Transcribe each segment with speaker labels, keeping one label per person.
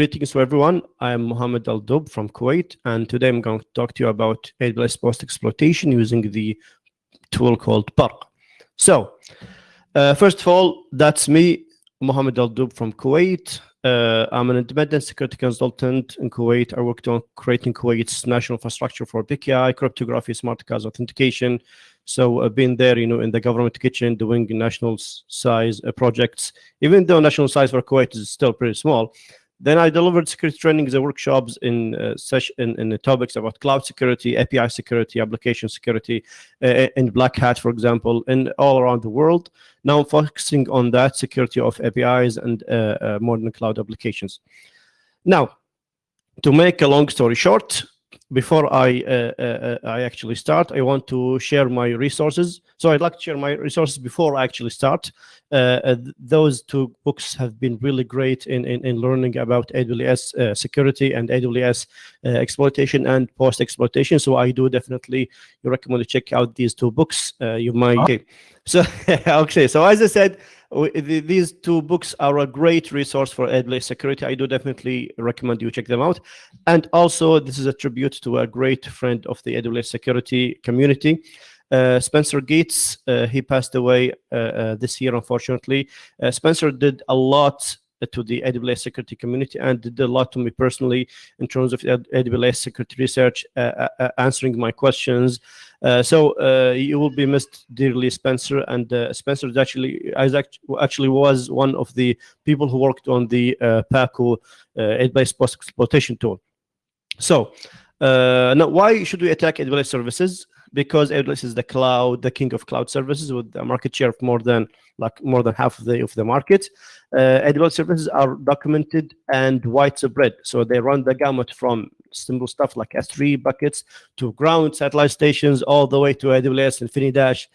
Speaker 1: Greetings to everyone. I'm Mohammed Al Dub from Kuwait, and today I'm going to talk to you about AWS post exploitation using the tool called Barq. So, uh, first of all, that's me, Mohammed Al Dub from Kuwait. Uh, I'm an independent security consultant in Kuwait. I worked on creating Kuwait's national infrastructure for PKI, cryptography, smart cards authentication. So I've been there, you know, in the government kitchen doing national size uh, projects, even though national size for Kuwait is still pretty small. Then I delivered security trainings and workshops in uh, session in, in, the topics about cloud security, API security, application security, uh, in Black Hat, for example, and all around the world. Now I'm focusing on that security of APIs and uh, uh, modern cloud applications. Now, to make a long story short, before I uh, uh, I actually start, I want to share my resources. So I'd like to share my resources before I actually start. Uh, uh those two books have been really great in, in, in learning about AWS uh, security and AWS uh, exploitation and post exploitation. So I do definitely recommend to check out these two books. you might. Okay. So okay. So as I said, these two books are a great resource for AWS security. I do definitely recommend you check them out. And also, this is a tribute to a great friend of the AWS security community. Uh, Spencer Gates, uh, he passed away uh, this year, unfortunately. Spencer did a lot to the AWS security community and did a lot to me personally in terms of AWS security research, uh, uh, answering my questions. Uh, so you will be missed dearly, Spencer. And Spencer is actually actually was one of the people who worked on the Paco AWS post exploitation tool. So now, why should we attack AWS services? Because AWS is the cloud, the king of cloud services with a market share of more than like more than half of the of the market. Uh, AWS services are documented and white widespread, so they run the gamut from simple stuff like S3 buckets to ground satellite stations, all the way to AWS Infinidash.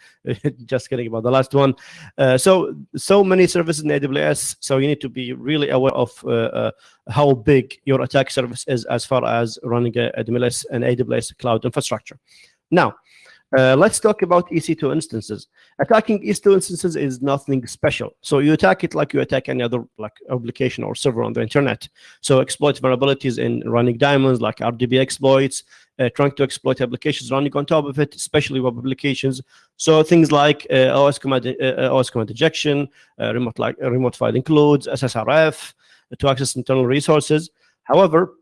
Speaker 1: Just kidding about the last one. Uh, so so many services in AWS, so you need to be really aware of uh, uh, how big your attack service is as far as running AWS and AWS cloud infrastructure. Now, uh, let's talk about EC2 instances. Attacking EC2 instances is nothing special. So you attack it like you attack any other like application or server on the internet. So exploit vulnerabilities in running diamonds like RDB exploits, uh, trying to exploit applications running on top of it, especially web applications. So things like uh, OS command, uh, OS command injection, uh, remote like remote file includes, SSRF to access internal resources. However,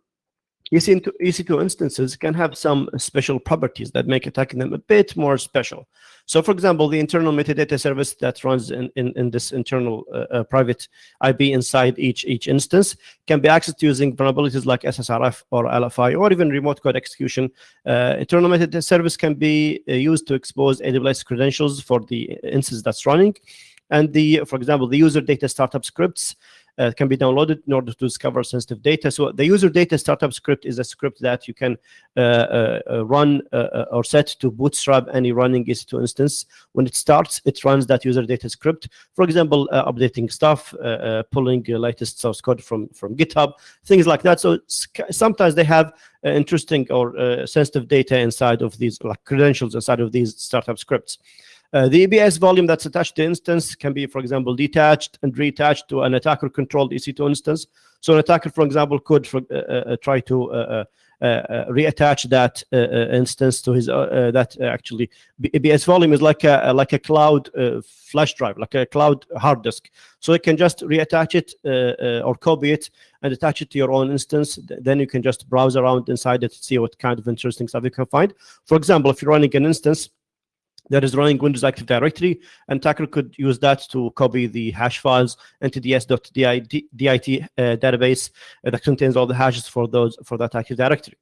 Speaker 1: EC2, EC2 instances can have some special properties that make attacking them a bit more special. So for example, the internal metadata service that runs in, in, in this internal uh, uh, private IP inside each, each instance can be accessed using vulnerabilities like SSRF or LFI or even remote code execution. Uh, internal metadata service can be uh, used to expose AWS credentials for the instance that's running. And the, for example, the user data startup scripts uh, can be downloaded in order to discover sensitive data. So the user data startup script is a script that you can uh, uh, uh run uh, uh, or set to bootstrap any running EC2 instance. When it starts, it runs that user data script. For example, updating stuff, pulling latest source code from, from GitHub, things like that. So sometimes they have interesting or sensitive data inside of these, like credentials inside of these startup scripts. Uh, the EBS volume that's attached to instance can be, for example, detached and reattached to an attacker-controlled EC2 instance. So an attacker, for example, could for, uh, uh, try to uh, uh, uh, reattach that instance to his that actually EBS volume is like a like a cloud flash drive, like a cloud hard disk. So you can just reattach it or copy it and attach it to your own instance. Then you can just browse around inside it, to see what kind of interesting stuff you can find. For example, if you're running an instance that is running Windows Active Directory, and attacker could use that to copy the hash files into the s.dit uh, database uh, that contains all the hashes for those for that Active Directory.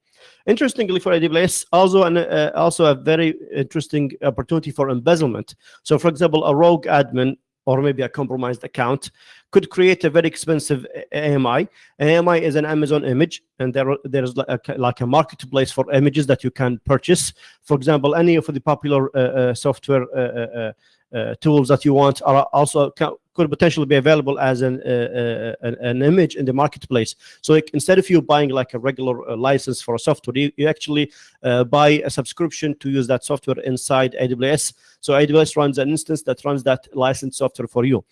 Speaker 1: Interestingly, for AWS, also an, uh, also a very interesting opportunity for embezzlement. So, for example, a rogue admin or maybe a compromised account could create a very expensive AMI. AMI is an Amazon image, and there there's like a, like a marketplace for images that you can purchase. For example, any of the popular uh, uh, software uh, uh, uh tools that you want are also could potentially be available as an an, an, image in the marketplace. So like, instead of you buying like a regular license for a software, you, you actually buy a subscription to use that software inside AWS. So AWS runs an instance that runs that licensed software for you.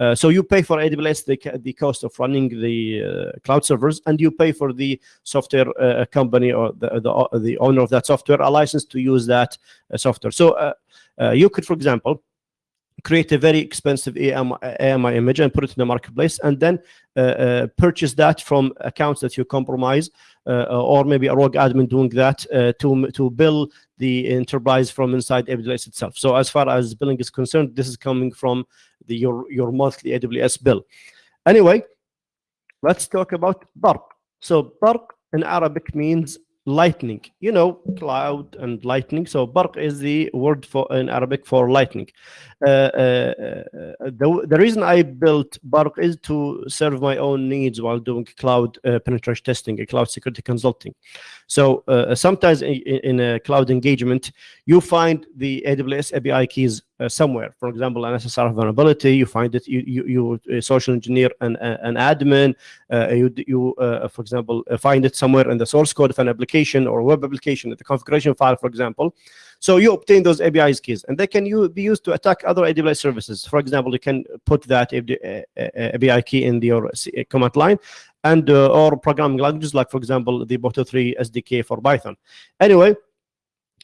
Speaker 1: Uh, so you pay for AWS the, the cost of running the uh, cloud servers, and you pay for the software uh, company or the, the, the owner of that software a license to use that uh, software. So uh, uh, you could, for example, create a very expensive AMI, AMI, image and put it in the marketplace and then uh, uh, purchase that from accounts that you compromise uh, or maybe a rogue admin doing that to, to bill the enterprise from inside AWS itself. So as far as billing is concerned, this is coming from the, your, your monthly AWS bill. Anyway, let's talk about Barq. So Barq in Arabic means lightning you know cloud and lightning. So barq is the word for in arabic for lightning. Uh, uh, uh, the, the reason i built barq is to serve my own needs while doing cloud uh, penetration testing a cloud security consulting. So uh, sometimes in, in, a cloud engagement you find the aws api keys uh, somewhere. For example, an SSR vulnerability, you find it, you you, you social engineer an an admin, uh, you you uh, for example find it somewhere in the source code of an application or web application, the configuration file, for example. So you obtain those APIs keys, and they can be used to attack other AWS services. For example, you can put that API key in your command line, and uh, or programming languages like, for example, the Boto3 SDK for Python. Anyway,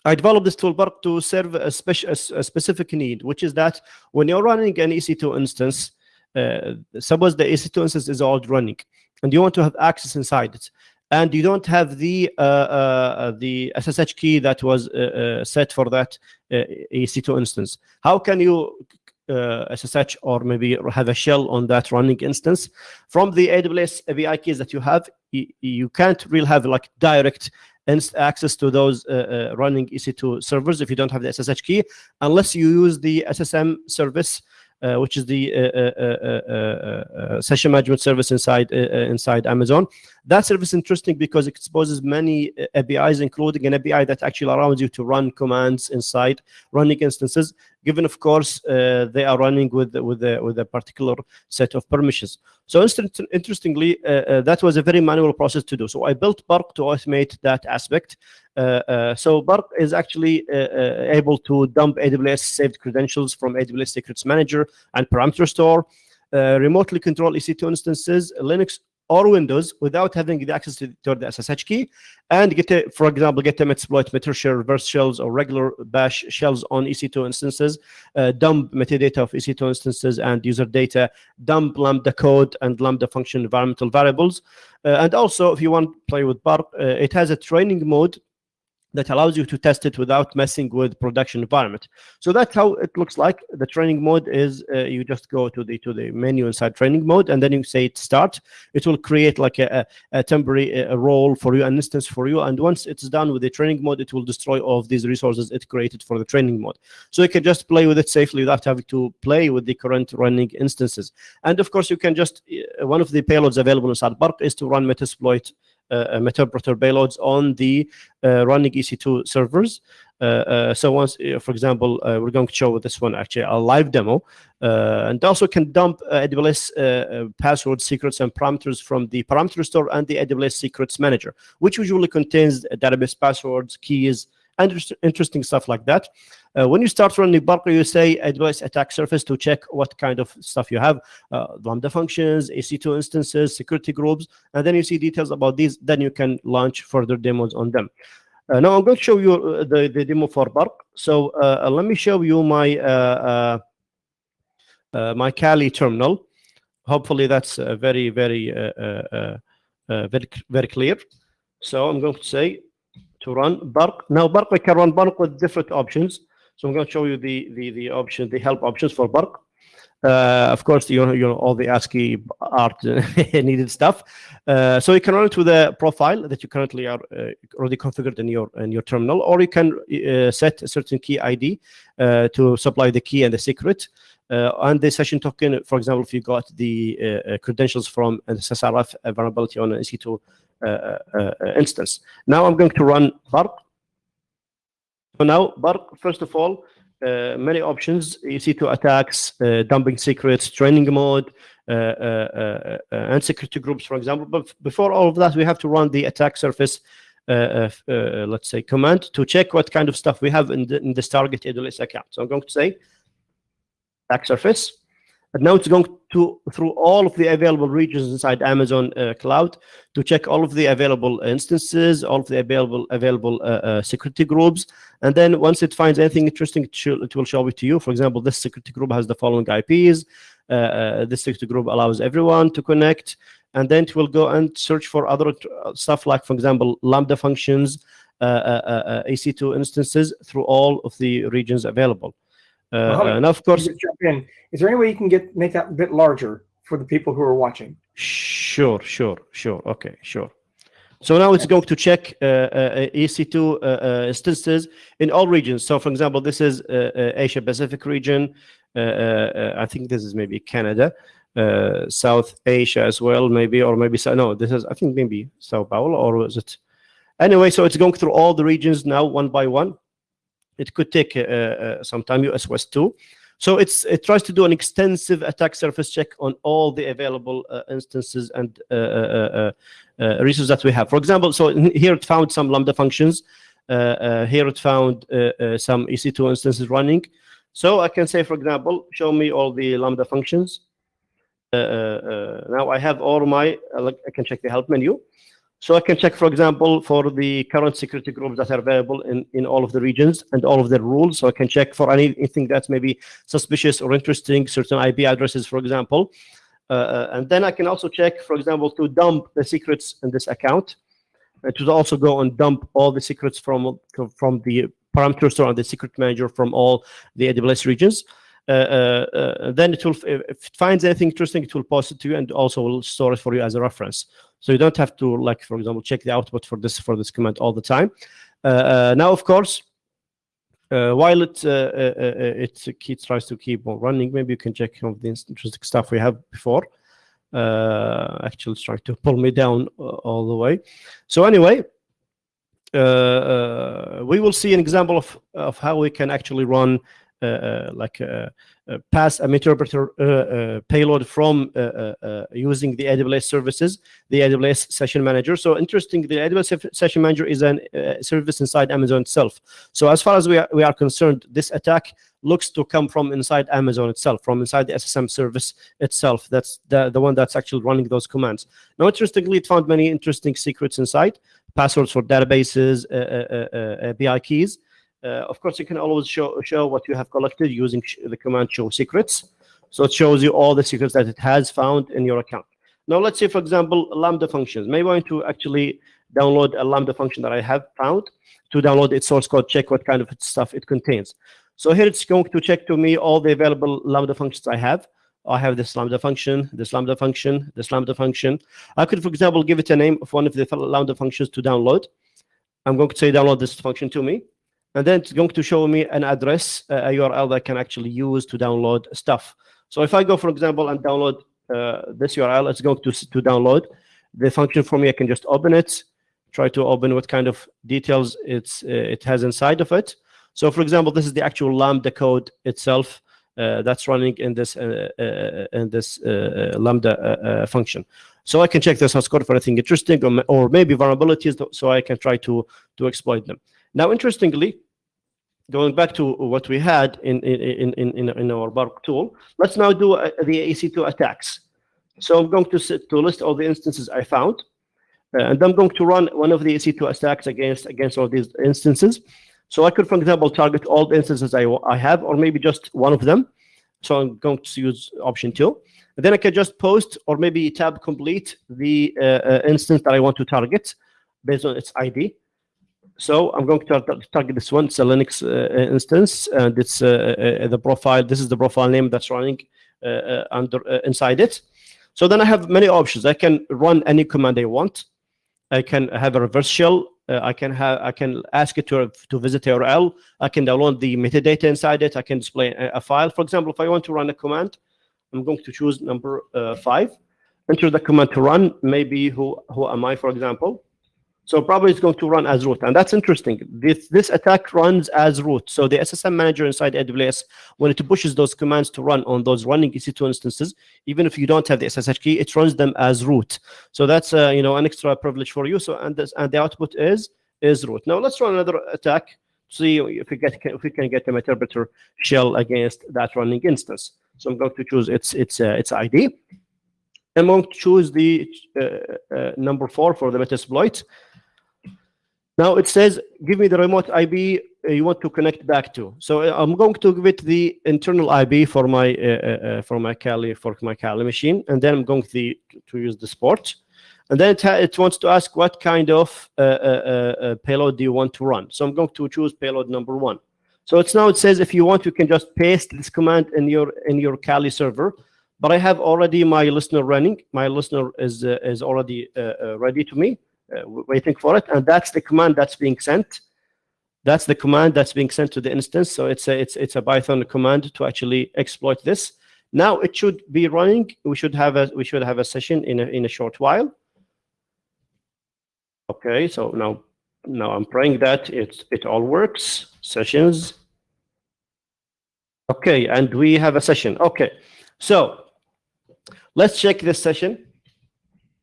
Speaker 1: I developed this toolbar to serve a, speci a, specific need, which is that when you're running an EC2 instance, uh, suppose the EC2 instance is already running, and you want to have access inside it, and you don't have the uh, uh, the SSH key that was uh, uh, set for that uh, EC2 instance. How can you SSH or maybe have a shell on that running instance from the AWS API keys that you have? You, you can't really have like direct access to those uh, uh, running EC2 servers if you don't have the SSH key, unless you use the SSM service uh, which is the uh, uh, session management service inside inside Amazon. That service is interesting because it exposes many APIs, including an API that actually allows you to run commands inside running instances, given, of course, they are running with with a, with a particular set of permissions. So interestingly, that was a very manual process to do. So I built Bark to automate that aspect. Uh, uh, so Bark is actually uh, able to dump AWS saved credentials from AWS Secrets Manager and Parameter Store, remotely control EC2 instances, Linux or Windows without having the access to, to, the SSH key and get, a, for example, get them exploit meter shell, reverse shells, or regular bash shells on EC2 instances, uh, dump metadata of EC2 instances and user data, dump Lambda code and Lambda function environmental variables. Uh, and also, if you want to play with Barq, uh, it has a training mode that allows you to test it without messing with production environment. So that's how it looks like. The training mode is uh, you just go to the to the menu inside training mode, and then you say it start. It will create like a, a, temporary a role for you, an instance for you. And once it's done with the training mode, it will destroy all of these resources it created for the training mode. So you can just play with it safely without having to play with the current running instances. And of course, you can just uh, one of the payloads available inside Barq is to run Metasploit uh, uh Meterpreter payloads on the uh, running EC2 servers. Uh, uh, so once, uh, for example, we're going to show this one actually a live demo, and also can dump AWS password secrets and parameters from the parameter store and the AWS secrets manager, which usually contains database passwords, keys, interesting stuff like that. Uh, when you start running Barq, you say AWS attack surface to check what kind of stuff you have, uh, Lambda functions, EC2 instances, security groups, and then you see details about these. Then you can launch further demos on them. Uh, now I'm going to show you uh, the, the demo for Barq. So uh, let me show you my uh, my Kali terminal. Hopefully that's very, very, very, very clear. So I'm going to say to run Barq. Now Barq, I can run Barq with different options. So I'm going to show you the the the option, the help options for Barq. Uh, of course, you know, you know all the ASCII art needed stuff. Uh, so you can run it with a profile that you currently are uh, already configured in your in your terminal, or you can uh, set a certain key ID uh, to supply the key and the secret. Uh, and the session token, for example, if you got the credentials from an SSRF vulnerability on an EC2 instance. Now I'm going to run Barq. So now, Barq, first of all, uh, many options. EC2 attacks, uh, dumping secrets, training mode, uh, uh, uh, and security groups, for example. But before all of that, we have to run the attack surface, let's say, command to check what kind of stuff we have in, the, in this target AWS account. So I'm going to say attack surface. And now it's going to through all of the available regions inside Amazon uh, cloud to check all of the available instances, all of the available available uh, uh, security groups, and then once it finds anything interesting, it, will show it to you. For example, this security group has the following IPs. Uh, uh, this security group allows everyone to connect, and then it will go and search for other stuff like, for example, Lambda functions, EC2 instances through all of the regions available. Uh, and of course,
Speaker 2: jump in. Is there any way you can get make that a bit larger for the people who are watching?
Speaker 1: Sure, sure, sure. Okay, sure. So now it's going to check uh, uh, EC2 uh, uh, instances in all regions. So for example, this is uh, Asia Pacific region. I think this is maybe Canada, South Asia as well, maybe, or maybe, no, this is, I think maybe Sao Paulo, or is it? Anyway, so it's going through all the regions now one by one. It could take uh, uh, some time, US West 2. So it's it tries to do an extensive attack surface check on all the available uh, instances and uh, uh, uh, resources that we have. For example, so here it found some Lambda functions. here it found some EC2 instances running. So I can say, for example, show me all the Lambda functions. now I have all my, I can check the help menu. So I can check, for example, for the current security groups that are available in, in all of the regions and all of their rules. So I can check for anything that's maybe suspicious or interesting, certain IP addresses, for example. Uh, uh, and then I can also check, for example, to dump the secrets in this account, uh, to also go and dump all the secrets from, from the parameter store and the secret manager from all the AWS regions. Uh, uh, uh, then it will, if it finds anything interesting, it will post it to you and also will store it for you as a reference. So you don't have to, like, for example, check the output for this for this command all the time. now, of course, uh, while it, uh, uh, it, tries to keep on running, maybe you can check some of the interesting stuff we have before. actually, it's trying to pull me down all the way. So anyway, we will see an example of, of how we can actually run like uh, pass a interpreter payload from using the AWS services, the AWS Session Manager. So interesting, the AWS Session Manager is a service inside Amazon itself. So as far as we are, we are concerned, this attack looks to come from inside Amazon itself, from inside the SSM service itself. That's the, the one that's actually running those commands. Now, interestingly, it found many interesting secrets inside, passwords for databases, uh, uh, uh, API keys, uh, Uh, of course, you can always show, show what you have collected using the command show secrets. So it shows you all the secrets that it has found in your account. Now, let's say, for example, Lambda functions. Maybe I want to actually download a Lambda function that I have found to download its source code, check what kind of stuff it contains. So here it's going to check to me all the available Lambda functions I have. I have this Lambda function, this Lambda function, this Lambda function. I could, for example, give it a name of one of the Lambda functions to download. I'm going to say download this function to me and then it's going to show me an address, uh, a URL that I can actually use to download stuff. So if I go, for example, and download uh, this URL, it's going to, to download the function for me. I can just open it, try to open what kind of details it's uh, it has inside of it. So for example, this is the actual Lambda code itself uh, that's running in this uh, uh, in this Lambda function. So I can check this source code for anything interesting or, or maybe vulnerabilities, so I can try to to exploit them. Now, interestingly, going back to what we had in, in, in, in, in our Bark tool, let's now do a, the EC2 attacks. So I'm going to, sit, to list all the instances I found, uh, and I'm going to run one of the EC2 attacks against, against all these instances. So I could, for example, target all the instances I, I have, or maybe just one of them. So I'm going to use option two. And then I can just post or maybe tab complete the uh, uh, instance that I want to target based on its ID. So I'm going to target this one. It's a Linux uh, instance, and it's uh, uh, the profile. This is the profile name that's running under inside it. So then I have many options. I can run any command I want. I can have a reverse shell. Uh, I can have I can ask it to to visit URL. I can download the metadata inside it. I can display a, file. For example, if I want to run a command, I'm going to choose number uh, five. Enter the command to run. Maybe who who am I, for example? So probably it's going to run as root. And that's interesting. This, this attack runs as root. So the SSM manager inside AWS, when it pushes those commands to run on those running EC2 instances, even if you don't have the SSH key, it runs them as root. So that's uh, you know an extra privilege for you. So and this, and the output is is root. Now let's run another attack. See if we get if we can get a interpreter shell against that running instance. So I'm going to choose its its uh, its ID. I'm going to choose the uh, uh, number four for the Metasploit. Now it says, give me the remote IP uh, you want to connect back to. So uh, I'm going to give it the internal IP for my uh, uh, uh, for my Kali for my Kali machine, and then I'm going to to use the sport, and then it, it wants to ask what kind of uh, payload do you want to run. So I'm going to choose payload number one. So it's now it says if you want, you can just paste this command in your in your Kali server. But I have already my listener running. My listener is is already ready to me, Uh, waiting for it, and that's the command that's being sent that's the command that's being sent to the instance. So it's a it's it's a Python command to actually exploit this. Now it should be running. We should have a we should have a session in a in a short while. Okay, so now now I'm praying that it it all works. Sessions. Okay, and we have a session. Okay, so let's check this session.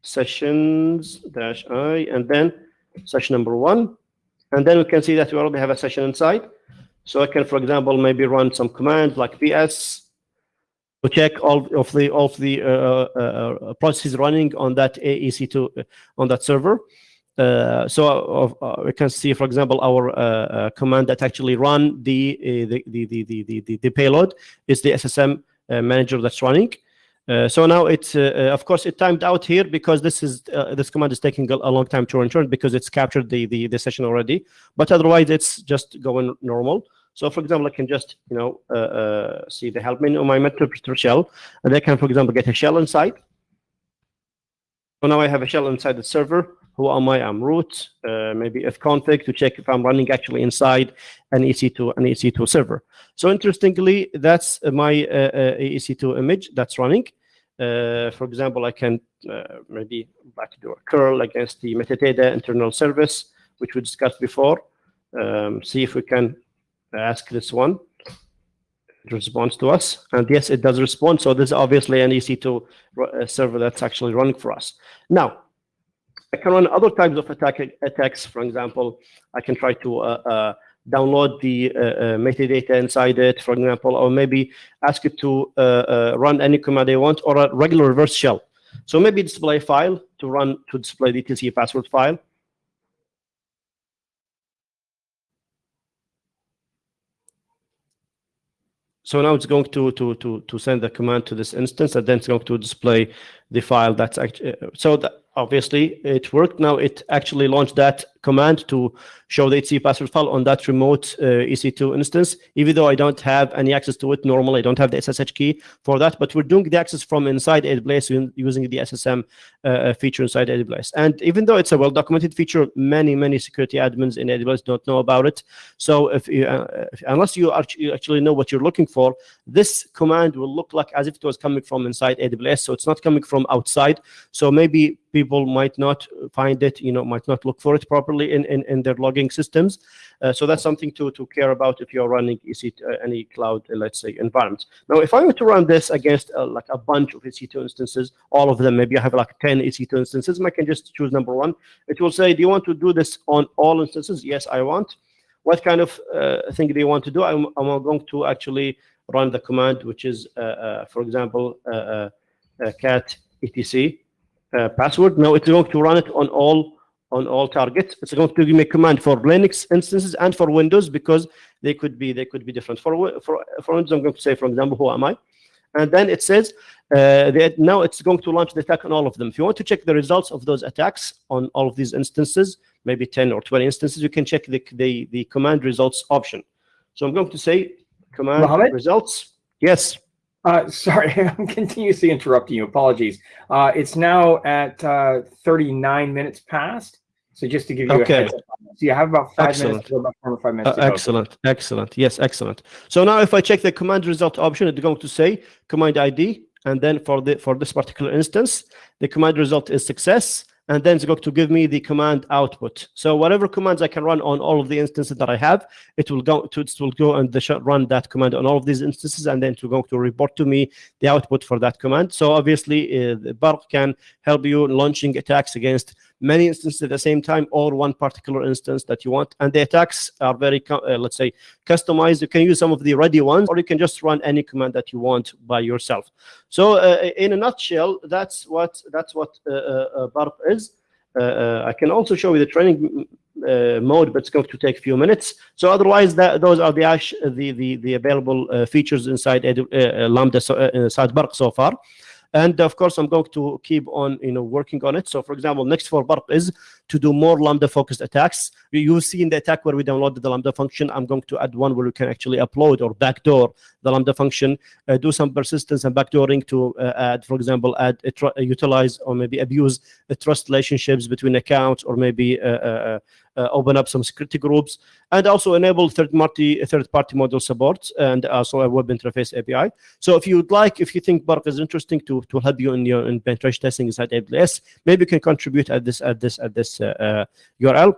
Speaker 1: Sessions dash i and then session number one. And then we can see that we already have a session inside. So I can, for example, maybe run some commands like ps to check all of the of the uh, uh, uh processes running on that EC2 uh, on that server. Uh, so uh, we can see, for example, our command that actually run the the, the the the the the payload is the SSM manager that's running. Uh, so now it's, uh, uh, of course, it timed out here because this is uh, this command is taking a, long time to return because it's captured the, the, the session already. But otherwise, it's just going normal. So, for example, I can just you know uh, see the help menu on my Meterpreter shell, and I can, for example, get a shell inside. So now I have a shell inside the server. Who am I? I'm root. maybe fconfig to check if I'm running actually inside an EC2 an EC2 server. So interestingly, that's my EC2 image that's running. Uh, for example, I can uh, maybe do a curl against the metadata internal service, which we discussed before. Um, see if we can ask this one. Responds to us. And yes, it does respond. So this is obviously an EC2 uh, server that's actually running for us. Now, I can run other types of attack attacks. For example, I can try to uh, uh, download the uh, uh, metadata inside it, for example, or maybe ask it to uh, uh, run any command they want, or a regular reverse shell. So maybe display file to run to display the TCP password file. So now it's going to to to to send the command to this instance, and then it's going to display the file that's actually. So that obviously it worked. Now it actually launched that command to show the HTTP password file on that remote uh, EC2 instance, even though I don't have any access to it normally. I don't have the SSH key for that, but we're doing the access from inside AWS using the SSM uh, uh, feature inside AWS. And even though it's a well-documented feature, many, many security admins in AWS don't know about it. So if, you, uh, unless you actually know what you're looking for, this command will look like as if it was coming from inside AWS. So it's not coming from outside. So maybe people might not find it, you know, might not look for it properly in, in, in their logging systems. Uh, so that's something to, to care about if you're running EC, uh, any cloud, uh, let's say, environment. Now, if I were to run this against uh, like a bunch of EC2 instances, all of them, maybe I have like 10 EC2 instances, I can just choose number one. It will say, do you want to do this on all instances? Yes, I want. What kind of uh, thing do you want to do? I'm, I'm going to actually run the command, which is, uh, for example, cat etc uh, password. Now it's going to run it on all on all targets. It's going to give me a command for Linux instances and for Windows because they could be they could be different. For for for Windows, I'm going to say, for example, who am I? And then it says uh, that now it's going to launch the attack on all of them. If you want to check the results of those attacks on all of these instances, maybe 10 or 20 instances, you can check the the, the command results option. So I'm going to say command Mohammed? results. Yes.
Speaker 2: Uh, sorry, I'm continuously interrupting you. Apologies. Uh, it's now at uh, 39 minutes past. So just to give you okay. a heads up. So you have about five excellent. minutes, about four or five minutes.
Speaker 1: Uh, excellent, excellent. Yes, excellent. So now if I check the command result option, it's going to say command ID. And then for the for this particular instance, the command result is success and then it's going to give me the command output. So whatever commands I can run on all of the instances that I have, it will go to it will go and run that command on all of these instances, and then it's going to report to me the output for that command. So obviously, uh, the Barq can help you launching attacks against many instances at the same time or one particular instance that you want. And the attacks are very, uh, let's say, customized. You can use some of the ready ones, or you can just run any command that you want by yourself. So uh, in a nutshell, that's what that's what uh, uh, Barq is. I can also show you the training uh, mode, but it's going to take a few minutes. So otherwise, that, those are the, the, the, the available uh, features inside uh, Lambda, inside Barq so far. And of course, I'm going to keep on, you know, working on it. So for example, next for Barq is to do more Lambda focused attacks. You see in the attack where we downloaded the Lambda function, I'm going to add one where we can actually upload or backdoor the Lambda function, uh, do some persistence and backdooring to uh, add, for example, add, uh, utilize or maybe abuse the trust relationships between accounts or maybe uh, uh, uh, open up some security groups and also enable third-party third-party model support and also a web interface API. So if you would like, if you think Barq is interesting to to help you in your in penetration testing inside AWS, maybe you can contribute at this at this at this URL.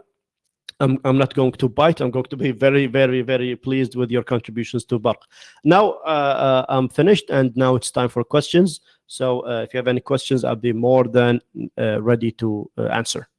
Speaker 1: I'm, I'm not going to bite. I'm going to be very, very, very pleased with your contributions to Barq. Now uh, uh, I'm finished, and now it's time for questions. So uh, if you have any questions, I'll be more than ready to answer.